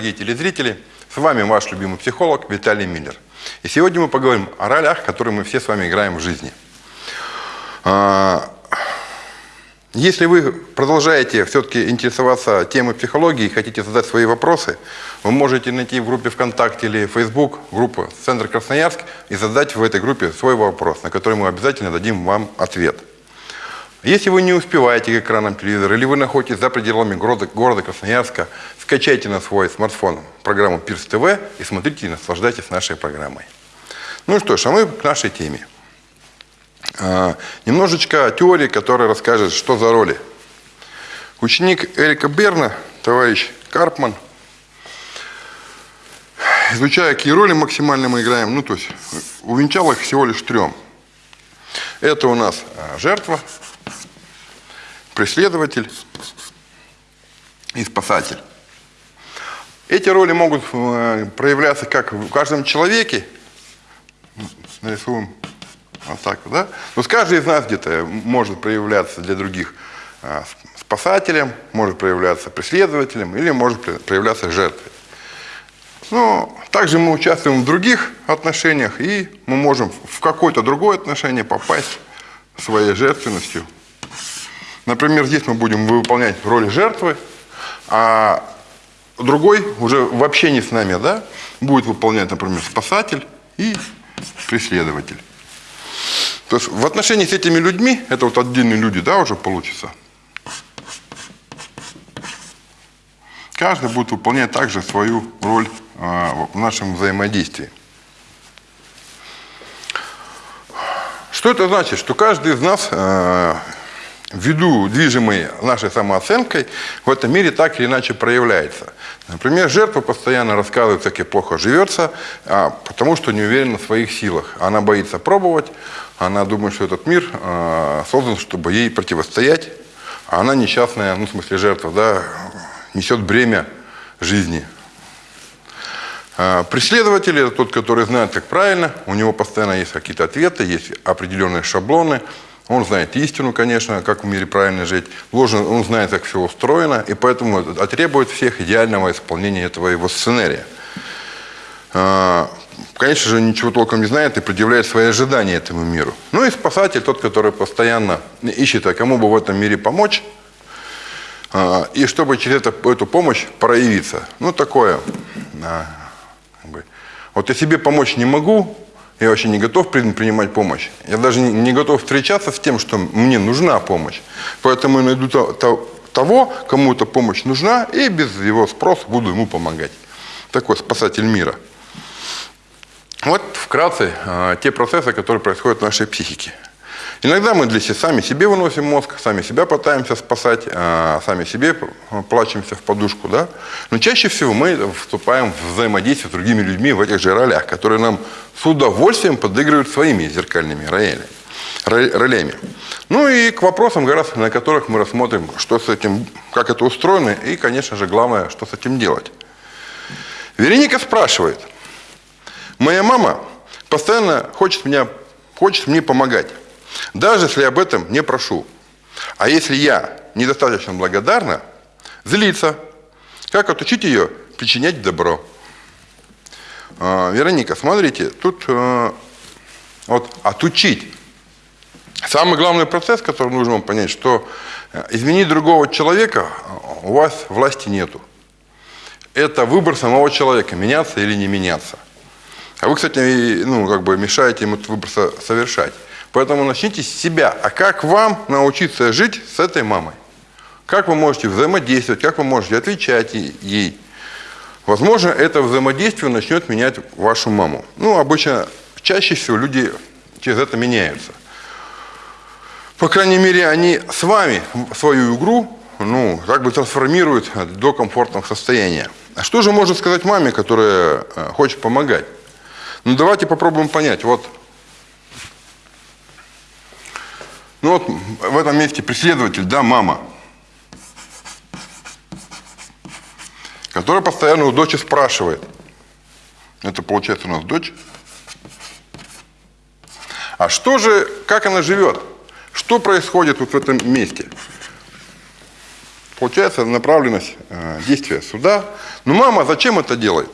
Дорогие телезрители! С вами ваш любимый психолог Виталий Миллер. И сегодня мы поговорим о ролях, которые мы все с вами играем в жизни. А, если вы продолжаете все-таки интересоваться темой психологии и хотите задать свои вопросы, вы можете найти в группе ВКонтакте или Facebook группу «Центр Красноярск» и задать в этой группе свой вопрос, на который мы обязательно дадим вам ответ. Если вы не успеваете к экранам телевизора или вы находитесь за пределами города, Красноярска, скачайте на свой смартфон программу Пирс ТВ и смотрите и наслаждайтесь нашей программой. Ну что ж, а мы к нашей теме. А, немножечко теории, которая расскажет, что за роли. Ученик Эрика Берна, товарищ Карпман, изучая, какие роли максимально мы играем, ну то есть увенчал их всего лишь трем. Это у нас а, жертва, преследователь и спасатель. Эти роли могут э, проявляться как в каждом человеке, нарисуем вот так, да? Но каждый из нас где-то может проявляться для других э, спасателем, может проявляться преследователем или может проявляться жертвой. Но также мы участвуем в других отношениях, и мы можем в какое-то другое отношение попасть своей жертвенностью Например, здесь мы будем выполнять роль жертвы, а другой уже вообще не с нами, да, будет выполнять, например, спасатель и преследователь. То есть в отношении с этими людьми, это вот отдельные люди, да, уже получится, каждый будет выполнять также свою роль э, в нашем взаимодействии. Что это значит? Что каждый из нас э, ввиду движимой нашей самооценкой, в этом мире так или иначе проявляется. Например, жертва постоянно рассказывает, как ей плохо живется, а, потому что не уверена в своих силах. Она боится пробовать, она думает, что этот мир а, создан, чтобы ей противостоять, а она несчастная, ну, в смысле жертва, да, несет бремя жизни. А, преследователь – это тот, который знает, как правильно, у него постоянно есть какие-то ответы, есть определенные шаблоны – он знает истину, конечно, как в мире правильно жить. Ложно, он знает, как все устроено, и поэтому требует всех идеального исполнения этого его сценария. А, конечно же, ничего толком не знает и предъявляет свои ожидания этому миру. Ну и спасатель, тот, который постоянно ищет, а кому бы в этом мире помочь, а, и чтобы через это, эту помощь проявиться. Ну, такое. Вот я себе помочь не могу, я вообще не готов принимать помощь. Я даже не готов встречаться с тем, что мне нужна помощь. Поэтому я найду того, кому эта помощь нужна, и без его спроса буду ему помогать. Такой спасатель мира. Вот вкратце а, те процессы, которые происходят в нашей психике. Иногда мы для себя, сами себе выносим мозг, сами себя пытаемся спасать, а сами себе плачемся в подушку. Да? Но чаще всего мы вступаем в взаимодействие с другими людьми в этих же ролях, которые нам с удовольствием подыгрывают своими зеркальными ролями. ролями. Ну и к вопросам, раз, на которых мы рассмотрим, что с этим, как это устроено, и, конечно же, главное, что с этим делать. Вероника спрашивает, моя мама постоянно хочет, меня, хочет мне помогать даже если об этом не прошу. А если я недостаточно благодарна, злиться. Как отучить ее причинять добро? А, Вероника, смотрите, тут а, вот отучить. Самый главный процесс, который нужно вам понять, что э, изменить другого человека у вас власти нету. Это выбор самого человека, меняться или не меняться. А вы, кстати, ну, как бы мешаете ему этот выбор совершать. Поэтому начните с себя. А как вам научиться жить с этой мамой? Как вы можете взаимодействовать, как вы можете отвечать ей? Возможно, это взаимодействие начнет менять вашу маму. Ну, обычно, чаще всего люди через это меняются. По крайней мере, они с вами свою игру, ну, как бы трансформируют до комфортного состояния. А что же можно сказать маме, которая э, хочет помогать? Ну, давайте попробуем понять. Вот Ну вот в этом месте преследователь, да, мама, которая постоянно у дочери спрашивает. Это получается у нас дочь. А что же, как она живет? Что происходит вот в этом месте? получается направленность э, действия суда. Но мама зачем это делает?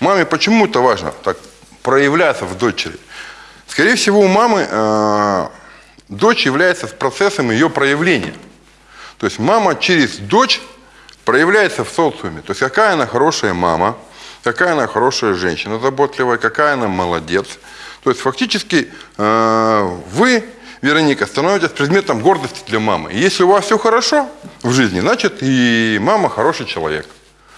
Маме почему это важно так проявляться в дочери? Скорее всего, у мамы э, дочь является процессом ее проявления. То есть мама через дочь проявляется в социуме. То есть какая она хорошая мама, какая она хорошая женщина заботливая, какая она молодец. То есть фактически э, вы, Вероника, становитесь предметом гордости для мамы. И если у вас все хорошо в жизни, значит и мама хороший человек.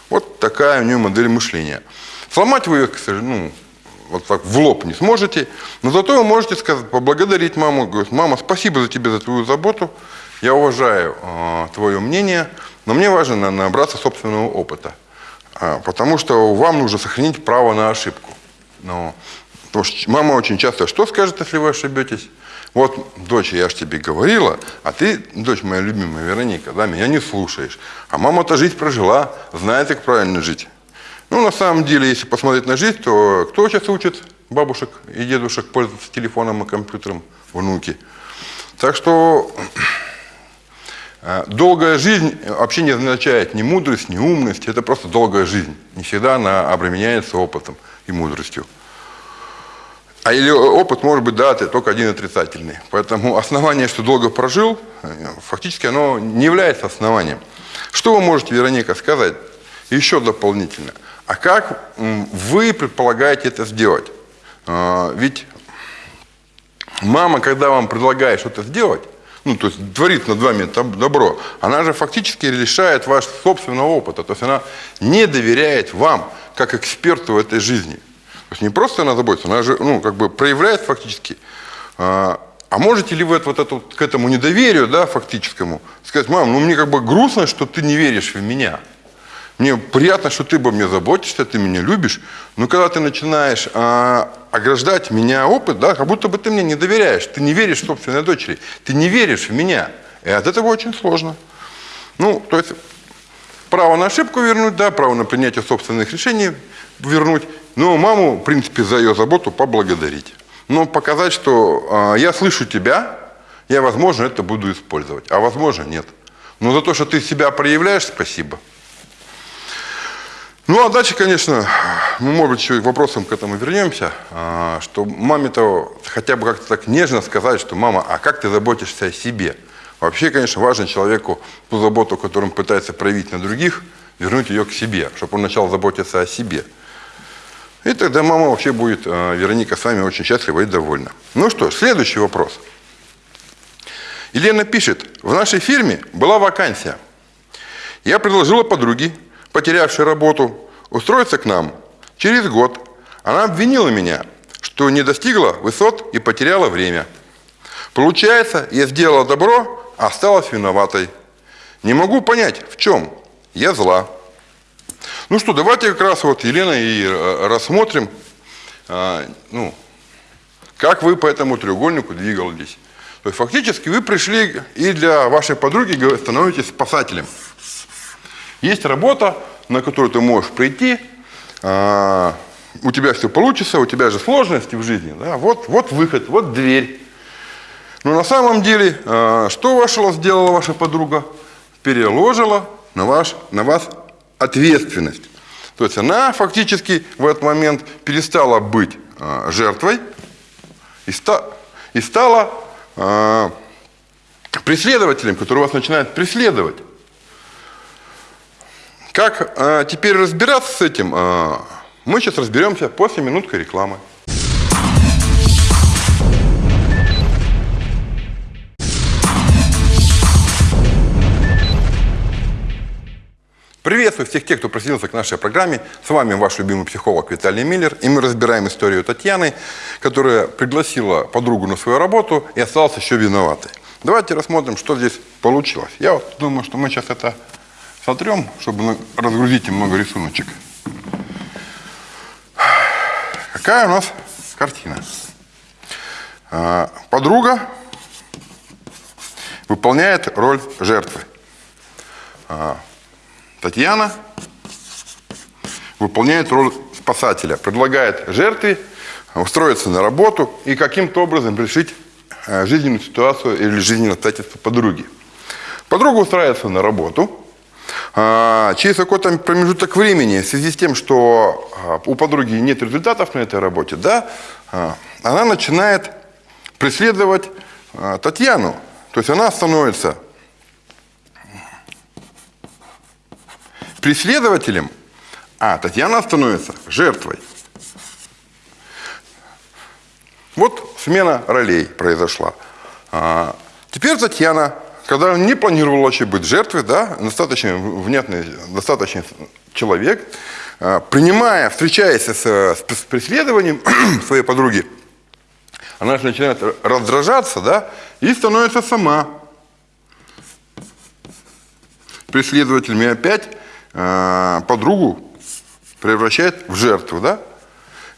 Вот такая у нее модель мышления. Сломать вы ее, к сожалению, ну, вот так в лоб не сможете, но зато вы можете сказать, поблагодарить маму, говорить, мама, спасибо за тебе, за твою заботу, я уважаю э, твое мнение, но мне важно набраться собственного опыта, э, потому что вам нужно сохранить право на ошибку. Но, потому что мама очень часто, что скажет, если вы ошибетесь? Вот, дочь, я же тебе говорила, а ты, дочь моя любимая Вероника, да, меня не слушаешь. А мама-то жизнь прожила, знает, как правильно жить. Ну, на самом деле, если посмотреть на жизнь, то кто сейчас учит бабушек и дедушек пользоваться телефоном и компьютером? Внуки. Так что э, долгая жизнь вообще не означает ни мудрость, ни умность. Это просто долгая жизнь. Не всегда она обременяется опытом и мудростью. А или опыт может быть, да, только один отрицательный. Поэтому основание, что долго прожил, э, фактически оно не является основанием. Что вы можете, Вероника, сказать еще дополнительно? А как вы предполагаете это сделать? А, ведь мама, когда вам предлагает что-то сделать, ну, то есть творит над вами добро, она же фактически лишает ваш собственного опыта. То есть она не доверяет вам, как эксперту в этой жизни. То есть не просто она заботится, она же, ну, как бы проявляет фактически. А, а можете ли вы это, вот, к этому недоверию, да, фактическому, сказать, мам, ну мне как бы грустно, что ты не веришь в меня. Мне приятно, что ты обо мне заботишься, ты меня любишь. Но когда ты начинаешь а, ограждать меня опыт, да, как будто бы ты мне не доверяешь. Ты не веришь в собственной дочери. Ты не веришь в меня. И от этого очень сложно. Ну, то есть право на ошибку вернуть, да, право на принятие собственных решений вернуть. Но маму, в принципе, за ее заботу поблагодарить. Но показать, что а, я слышу тебя, я, возможно, это буду использовать, а возможно, нет. Но за то, что ты себя проявляешь, спасибо. Ну, а дальше, конечно, мы, может быть, еще к вопросам к этому вернемся, а, что маме-то хотя бы как-то так нежно сказать, что мама, а как ты заботишься о себе? Вообще, конечно, важно человеку ту заботу, которую он пытается проявить на других, вернуть ее к себе, чтобы он начал заботиться о себе. И тогда мама вообще будет, а, Вероника, с вами очень счастлива и довольна. Ну что, следующий вопрос. Елена пишет, в нашей фирме была вакансия. Я предложила подруге потерявшей работу, устроиться к нам. Через год она обвинила меня, что не достигла высот и потеряла время. Получается, я сделала добро, а осталась виноватой. Не могу понять, в чем. Я зла. Ну что, давайте как раз вот, Елена, и э, рассмотрим, а, ну, как вы по этому треугольнику двигались. То есть фактически вы пришли и для вашей подруги становитесь спасателем. Есть работа, на которую ты можешь прийти, а, у тебя все получится, у тебя же сложности в жизни, да? вот, вот выход, вот дверь. Но на самом деле, а, что вашего сделала ваша подруга? Переложила на, ваш, на вас ответственность. То есть она фактически в этот момент перестала быть а, жертвой и, ста, и стала преследователем, который вас начинает преследовать. Как а, теперь разбираться с этим, а, мы сейчас разберемся после минутки рекламы. Приветствую всех тех, кто присоединился к нашей программе. С вами ваш любимый психолог Виталий Миллер. И мы разбираем историю Татьяны, которая пригласила подругу на свою работу и осталась еще виноватой. Давайте рассмотрим, что здесь получилось. Я вот думаю, что мы сейчас это сотрем, чтобы разгрузить немного рисуночек. Какая у нас картина? А, подруга выполняет роль жертвы. А, Татьяна выполняет роль спасателя, предлагает жертве устроиться на работу и каким-то образом решить а, жизненную ситуацию или жизненное обстоятельство подруги. Подруга устраивается на работу – через какой-то промежуток времени, в связи с тем, что а, у подруги нет результатов на этой работе, да, а, она начинает преследовать а, Татьяну. То есть она становится преследователем, а Татьяна становится жертвой. Вот смена ролей произошла. А, теперь Татьяна, когда не планировала вообще быть жертвой, да, достаточно внятный, достаточно человек, а, принимая, встречаясь с, с преследованием своей подруги, она же начинает раздражаться, да, и становится сама преследователем. И опять э, подругу превращает в жертву, да.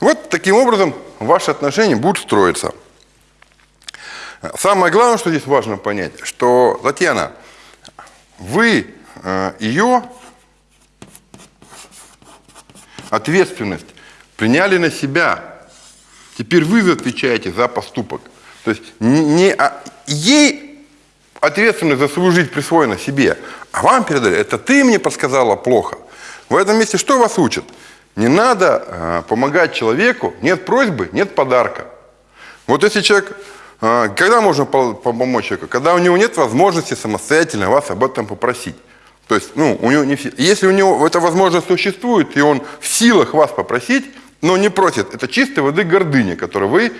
Вот таким образом ваши отношения будут строиться. Самое главное, что здесь важно понять, что, Татьяна, вы э, ее ответственность приняли на себя. Теперь вы отвечаете за поступок. То есть не, а, ей ответственность за свою жизнь присвоена себе, а вам передали. Это ты мне подсказала плохо. В этом месте что вас учат? Не надо э, помогать человеку, нет просьбы, нет подарка. Вот если человек, когда можно помочь человеку? Когда у него нет возможности самостоятельно вас об этом попросить. То есть, ну, у него не все. Если у него эта возможность существует, и он в силах вас попросить, но не просит. Это чистой воды гордыня, которую вы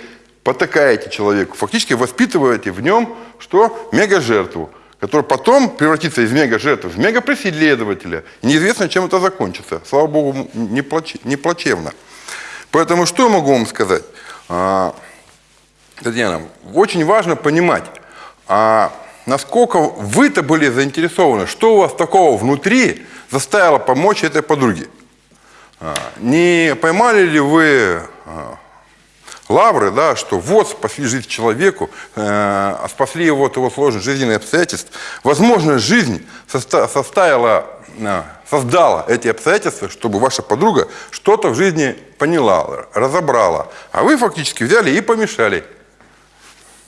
потакаете человеку. Фактически воспитываете в нем что? Мега-жертву, которая потом превратится из мега-жертвы в мега-преследователя. Неизвестно, чем это закончится. Слава Богу, не, плаче, не плачевно. Поэтому что я могу вам сказать? А, Татьяна, очень важно понимать, а насколько вы-то были заинтересованы, что у вас такого внутри заставило помочь этой подруге. А, не поймали ли вы а, лавры, да, что вот спасли жизнь человеку, э, спасли его от его сложных жизненных обстоятельств. Возможно, жизнь составила, создала эти обстоятельства, чтобы ваша подруга что-то в жизни поняла, разобрала. А вы фактически взяли и помешали,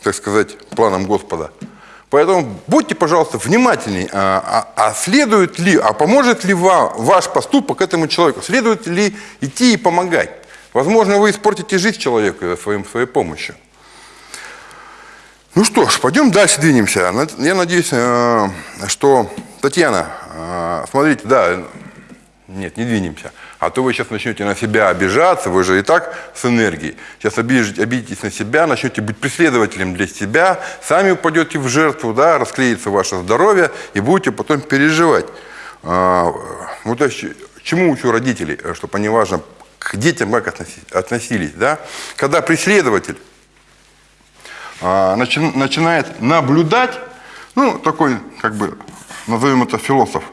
так сказать, планам Господа. Поэтому будьте, пожалуйста, внимательнее. А, а, а следует ли, а поможет ли вам ваш поступок этому человеку? Следует ли идти и помогать? Возможно, вы испортите жизнь человека своим, своей помощью. Ну что ж, пойдем дальше двинемся. Я надеюсь, э, что Татьяна, э, смотрите, да, нет, не двинемся. А то вы сейчас начнете на себя обижаться, вы же и так с энергией. Сейчас обидитесь на себя, начнете быть преследователем для себя, сами упадете в жертву, да, расклеится ваше здоровье и будете потом переживать. А, ну, то есть, чему учу родителей, чтобы они важно к детям как относились, да? Когда преследователь а, начи, начинает наблюдать, ну, такой, как бы, назовем это философ,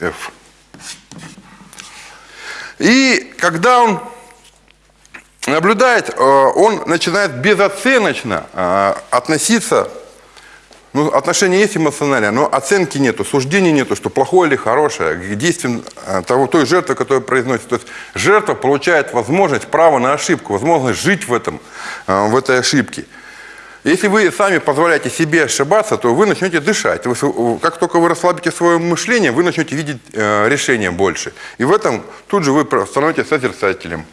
F. И когда он наблюдает, э, он начинает безоценочно э, относиться, ну, отношения есть эмоциональные, но оценки нету, суждений нету, что плохое или хорошее, к действиям э, того, той жертвы, которая произносит. То есть жертва получает возможность, право на ошибку, возможность жить в, этом, в этой ошибке. Если вы сами позволяете себе ошибаться, то вы начнете дышать. Вы, как только вы расслабите свое мышление, вы начнете видеть э, решения больше. И в этом тут же вы становитесь созерцателем.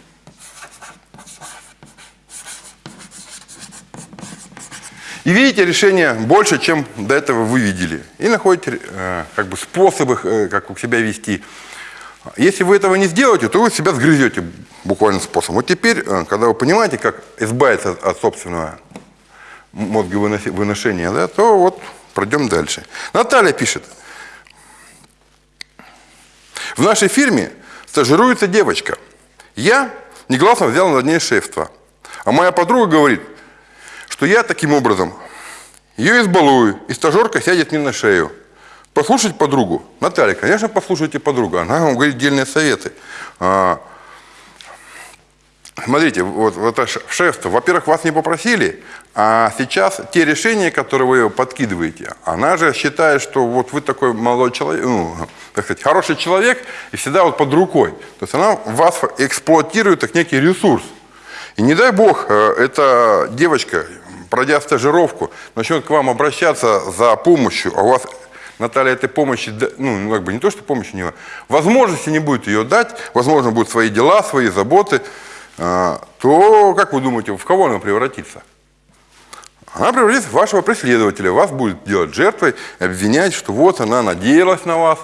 И видите решение больше, чем до этого вы видели. И находите э, как бы способы, э, как себя вести. Если вы этого не сделаете, то вы себя сгрызете буквально способом. Вот теперь, э, когда вы понимаете, как избавиться от собственного мозговыношения, да, то вот пройдем дальше. Наталья пишет. В нашей фирме стажируется девочка. Я негласно взял над ней шефство. А моя подруга говорит, что я таким образом ее избалую, и стажерка сядет мне на шею. Послушать подругу. Наталья, конечно, послушайте подругу. Она вам говорит дельные советы. Смотрите, вот, вот шефство, во-первых, вас не попросили, а сейчас те решения, которые вы подкидываете, она же считает, что вот вы такой молодой человек, ну, так сказать, хороший человек и всегда вот под рукой. То есть она вас эксплуатирует как некий ресурс. И не дай бог, э, эта девочка пройдя стажировку, начнет к вам обращаться за помощью, а у вас, Наталья, этой помощи, ну, как бы не то, что помощи не возможности не будет ее дать, возможно, будут свои дела, свои заботы, то, как вы думаете, в кого она превратится? Она превратится в вашего преследователя, вас будет делать жертвой, обвинять, что вот она надеялась на вас,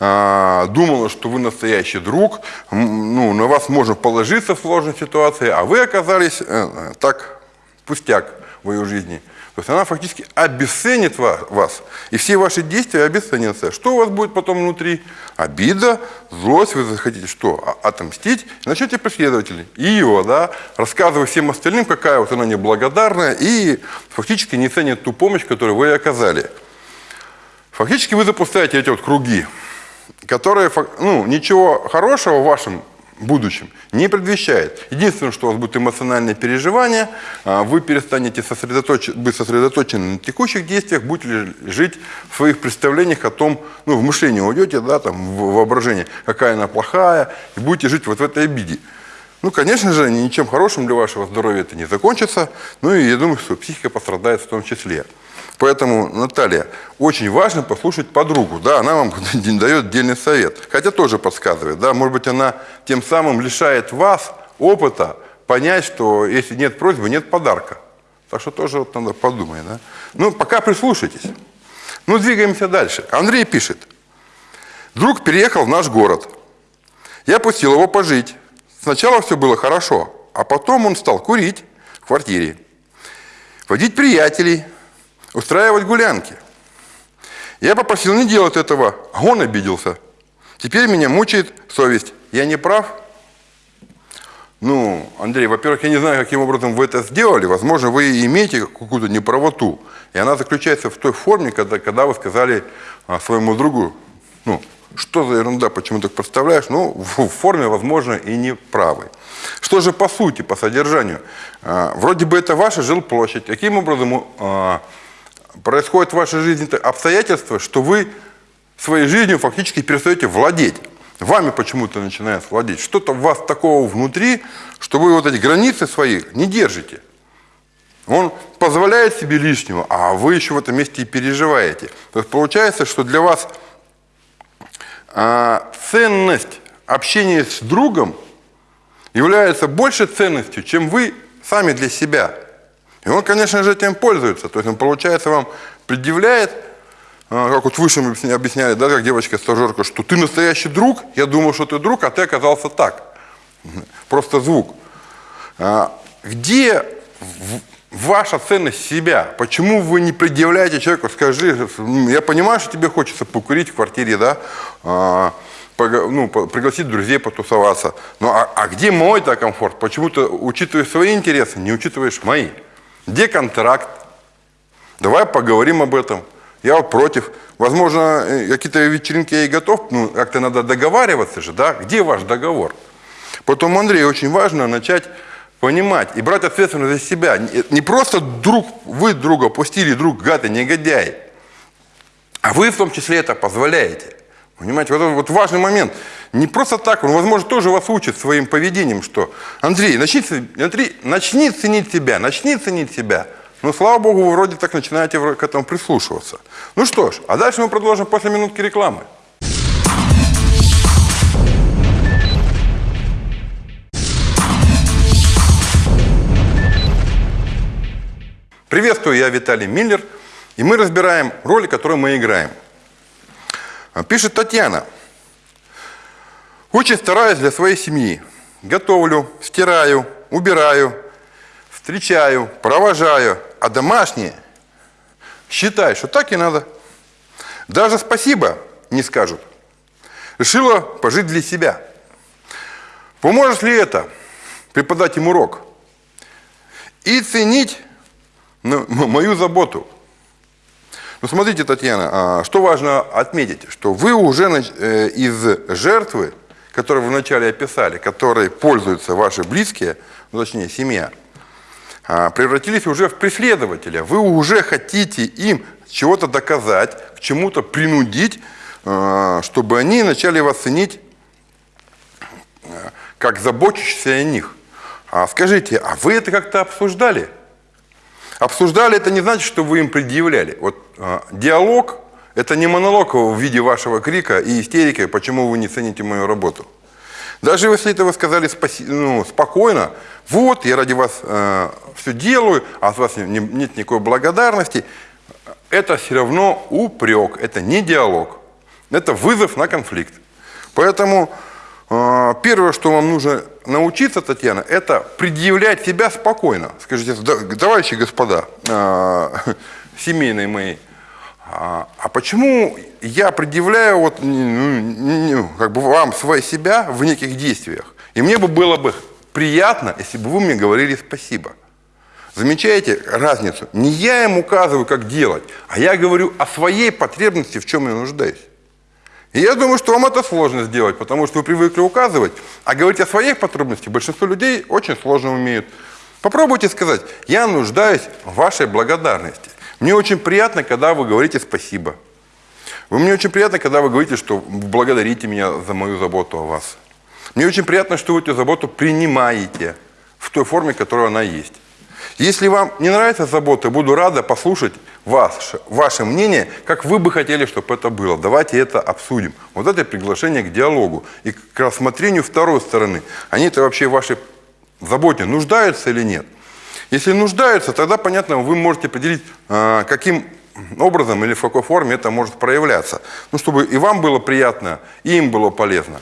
а, думала, что вы настоящий друг, ну, на вас можно положиться в сложной ситуации, а вы оказались э, так, пустяк в ее жизни. То есть она фактически обесценит вас, и все ваши действия обесценятся. Что у вас будет потом внутри? Обида, злость, вы захотите что? Отомстить, начнете преследователей. И его, да, рассказывая всем остальным, какая вот она неблагодарная, и фактически не ценит ту помощь, которую вы оказали. Фактически вы запускаете эти вот круги, которые, ну, ничего хорошего в вашем будущем не предвещает. Единственное, что у вас будет эмоциональное переживание, а, вы перестанете сосредоточ... быть сосредоточены на текущих действиях, будете жить в своих представлениях о том, ну, в мышлении уйдете, да, там, в воображение, какая она плохая, и будете жить вот в этой обиде. Ну, конечно же, ничем хорошим для вашего здоровья это не закончится, ну и я думаю, что психика пострадает в том числе. Поэтому, Наталья, очень важно послушать подругу. Да, она вам дает отдельный совет. Хотя тоже подсказывает. Да, может быть, она тем самым лишает вас опыта понять, что если нет просьбы, нет подарка. Так что тоже вот надо подумать. Да? Ну, пока прислушайтесь. Ну, двигаемся дальше. Андрей пишет. Друг переехал в наш город. Я пустил его пожить. Сначала все было хорошо, а потом он стал курить в квартире, водить приятелей, устраивать гулянки. Я попросил не делать этого, а он обиделся. Теперь меня мучает совесть. Я не прав? Ну, Андрей, во-первых, я не знаю, каким образом вы это сделали. Возможно, вы имеете какую-то неправоту. И она заключается в той форме, когда, когда вы сказали а, своему другу, ну, что за ерунда, почему так представляешь? Ну, в форме, возможно, и не правы. Что же по сути, по содержанию? А, вроде бы это ваша жилплощадь. Каким образом происходит в вашей жизни обстоятельства, что вы своей жизнью фактически перестаете владеть. Вами почему-то начинает владеть. Что-то у вас такого внутри, что вы вот эти границы свои не держите. Он позволяет себе лишнего, а вы еще в этом месте и переживаете. То есть получается, что для вас а, ценность общения с другом является больше ценностью, чем вы сами для себя. И он, конечно же, этим пользуется. То есть он, получается, вам предъявляет, а, как вот выше мы объясняли, да, как девочка-стажерка, что ты настоящий друг, я думал, что ты друг, а ты оказался так. Просто звук. А, где ваша ценность себя? Почему вы не предъявляете человеку, скажи, я понимаю, что тебе хочется покурить в квартире, да, а, ну, пригласить друзей потусоваться. Но а, а где мой-то комфорт? Почему ты учитываешь свои интересы, не учитываешь мои? Где контракт? Давай поговорим об этом. Я против. Возможно, э, какие-то вечеринки я и готов, ну, как-то надо договариваться же, да? Где ваш договор? Потом, Андрей, очень важно начать понимать и брать ответственность за себя. Не просто друг, вы друга пустили, друг гад и негодяй, а вы в том числе это позволяете. Понимаете, вот, вот важный момент. Не просто так, он, возможно, тоже вас учит своим поведением, что Андрей, начни, Андрей, начни ценить себя, начни ценить себя. Ну, слава богу, вы вроде так начинаете к этому прислушиваться. Ну что ж, а дальше мы продолжим после минутки рекламы. Приветствую, я Виталий Миллер, и мы разбираем роли, которые мы играем – пишет Татьяна. Очень стараюсь для своей семьи. Готовлю, стираю, убираю, встречаю, провожаю. А домашние считают, что так и надо. Даже спасибо не скажут. Решила пожить для себя. Поможет ли это преподать им урок? И ценить ну, мою заботу – ну, смотрите, Татьяна, а, что важно отметить, что вы уже э, из жертвы, которую вы вначале описали, которой пользуются ваши близкие, ну, точнее, семья, а, превратились уже в преследователя. Вы уже хотите им чего-то доказать, к чему-то принудить, а, чтобы они начали вас ценить как заботящийся о них. А скажите, а вы это как-то обсуждали? Обсуждали это не значит, что вы им предъявляли. Вот диалог – это не монолог в виде вашего крика и истерики, почему вы не цените мою работу. Даже если это вы сказали спаси, ну, спокойно, вот, я ради вас э, все делаю, а от вас не, нет никакой благодарности, это все равно упрек, это не диалог, это вызов на конфликт. Поэтому э, первое, что вам нужно научиться, Татьяна, это предъявлять себя спокойно. Скажите, товарищи господа, э, семейные мои, а, а почему я предъявляю вот, ну, как бы вам свои себя в неких действиях? И мне бы было бы приятно, если бы вы мне говорили спасибо. Замечаете разницу? Не я им указываю, как делать, а я говорю о своей потребности, в чем я нуждаюсь. И я думаю, что вам это сложно сделать, потому что вы привыкли указывать, а говорить о своих потребностях большинство людей очень сложно умеют. Попробуйте сказать, я нуждаюсь в вашей благодарности. Мне очень приятно, когда вы говорите спасибо. Вы мне очень приятно, когда вы говорите, что благодарите меня за мою заботу о вас. Мне очень приятно, что вы эту заботу принимаете в той форме, которая она есть. Если вам не нравится забота, буду рада послушать вас, ваше мнение, как вы бы хотели, чтобы это было. Давайте это обсудим. Вот это приглашение к диалогу и к рассмотрению второй стороны. Они-то вообще в вашей заботе нуждаются или нет? Если нуждаются, тогда, понятно, вы можете определить, а, каким образом или в какой форме это может проявляться. Ну, чтобы и вам было приятно, и им было полезно.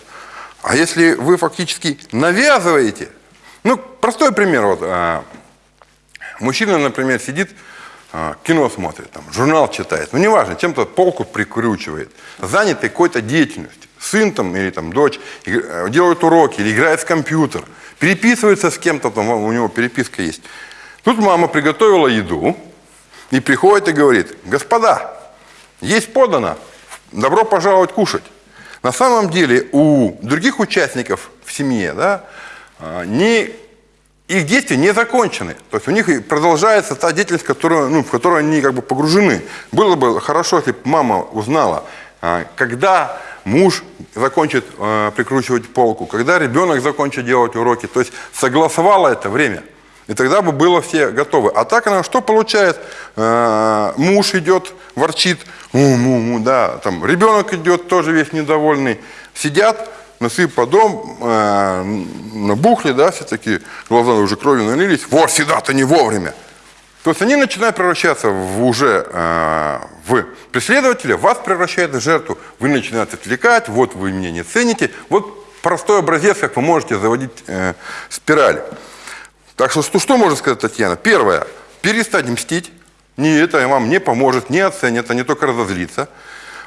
А если вы фактически навязываете, ну, простой пример, вот, а, мужчина, например, сидит, а, кино смотрит, там, журнал читает, ну, неважно, чем-то полку прикручивает, занятый какой-то деятельностью, сын там или там дочь делают уроки или играет в компьютер, переписывается с кем-то, там у него переписка есть. Тут мама приготовила еду и приходит и говорит, господа, есть подано, добро пожаловать кушать. На самом деле у других участников в семье да, а, не, их действия не закончены. То есть у них продолжается та деятельность, которую, ну, в которую они как бы погружены. Было бы хорошо, если бы мама узнала, а, когда муж закончит э, прикручивать полку, когда ребенок закончит делать уроки, то есть согласовала это время – и тогда бы было все готовы. А так она что получает? Э, муж идет, ворчит, му, му, му, да, там ребенок идет тоже весь недовольный. Сидят, носы подом, э, набухли, да, все такие, глаза уже кровью налились. Вот, всегда-то не вовремя. То есть они начинают превращаться в уже э, в преследователя, вас превращает в жертву, вы начинаете отвлекать, вот вы меня не цените. Вот простой образец, как вы можете заводить э, спираль. Так что, что, что можно сказать Татьяна? Первое, перестать мстить. Не это вам не поможет, не оценят, а не только разозлиться.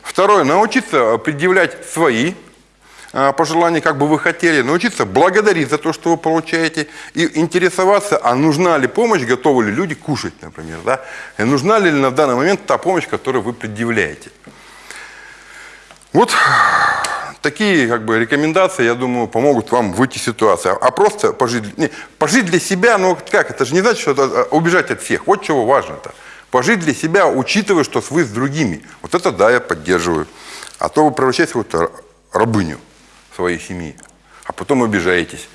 Второе, научиться предъявлять свои а, пожелания, как бы вы хотели, научиться благодарить за то, что вы получаете, и интересоваться, а нужна ли помощь, готовы ли люди кушать, например, да? и нужна ли на данный момент та помощь, которую вы предъявляете. Вот такие как бы, рекомендации, я думаю, помогут вам выйти из ситуации. А просто пожить, не, пожить для себя, ну как, это же не значит, что это, а, убежать от всех. Вот чего важно-то. Пожить для себя, учитывая, что вы с другими. Вот это да, я поддерживаю. А то вы превращаетесь в вот рабыню своей семьи, а потом обижаетесь.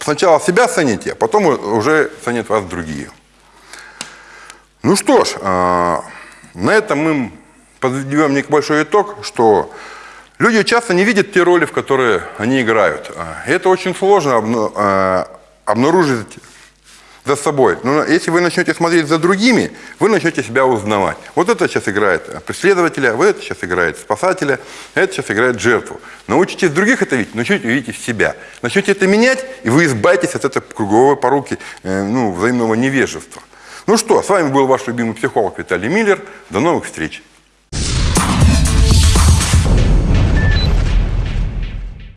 Сначала себя цените, а потом уже ценят вас другие. Ну что ж, а, на этом мы подведем небольшой итог, что Люди часто не видят те роли, в которые они играют. А, и это очень сложно а, обнаружить за собой. Но если вы начнете смотреть за другими, вы начнете себя узнавать. Вот это сейчас играет преследователя, вот это сейчас играет спасателя, это сейчас играет жертву. Научитесь других это видеть, начнете видеть себя. Начнете это менять, и вы избавитесь от этой круговой поруки, э, ну, взаимного невежества. Ну что, с вами был ваш любимый психолог Виталий Миллер. До новых встреч!